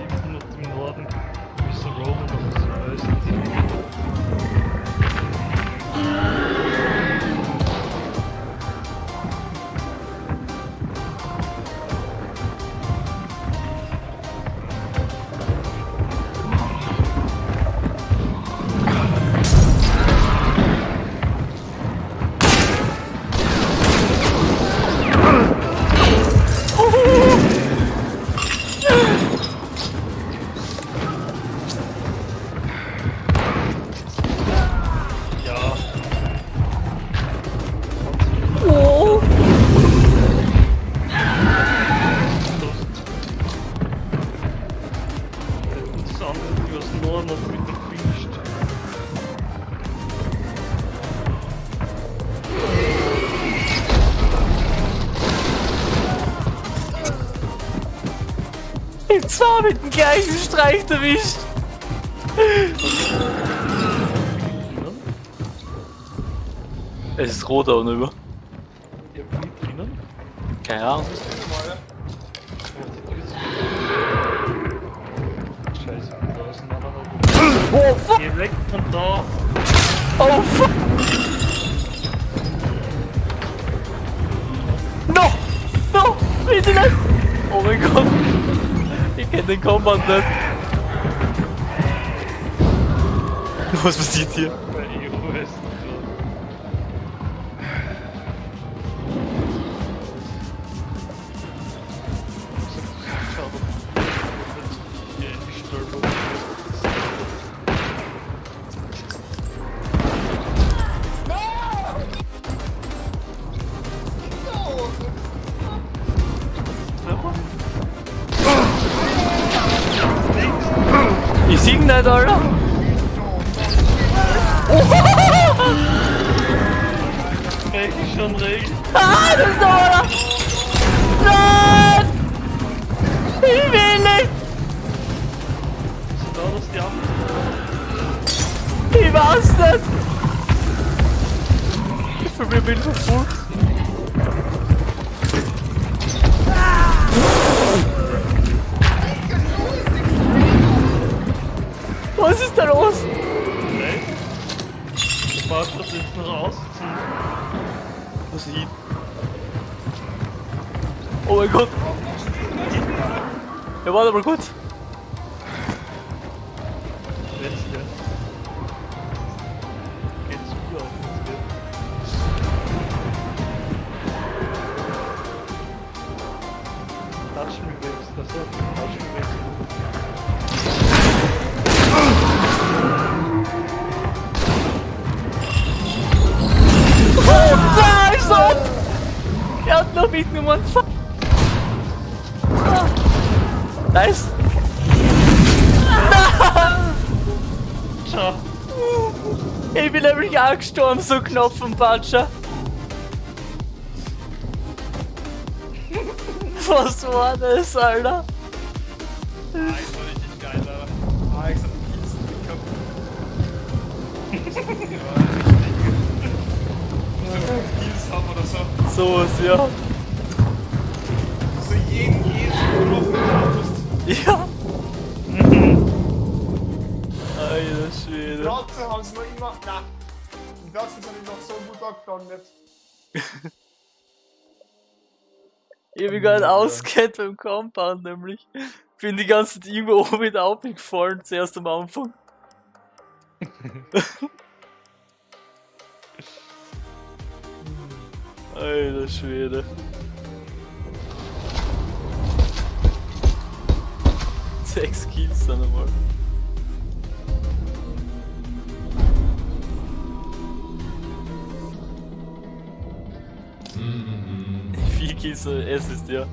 hinten und im Norden. Müssen Rom und auf dem nur noch mit dem Piste. Ich zwar mit dem gleichen Streich erwischt. Es ist rot da unten über. Keine Ahnung. Oh, oh fuck Il Oh fuck Non Non Il était là Oh my god He can combat that Was passiert hier? Bei EOS. 500 Dollar. Regen, schon Regen. Ah, das ist aber... Nein! Ich will nicht! Da ist die Ampel. Ich weiß nicht! Ich bin mir verfolgt. Was ist da los? Du brauchst das ist Oh mein Gott! Ja, warte mal kurz. Jetzt hier. Geht's wieder auf ins Bett. Touch me das ist Touch me waves. Hat noch mitgenommen. Fuck. Ah. Nice. Ciao. Ich bin nämlich auch gestorben, so knapp vom Patscher. Was war das, Alter? Das war richtig geil, Alter. Alex hat den Kies gehabt. ja, richtig. Muss ja fünf Kills haben oder so. So ist ja. Ja. Alter Schwede. Trotzdem haben sie noch immer. Na, die Deutschen sind noch so gut abgegangen. Ich hab mich gar nicht auskennt beim Compound, nämlich. Bin die ganze Zeit irgendwo oben wieder aufgefallen, zuerst am Anfang. Alter Schwede. Sechs Kills dann einmal. Vier Kills, äh, es ist ja.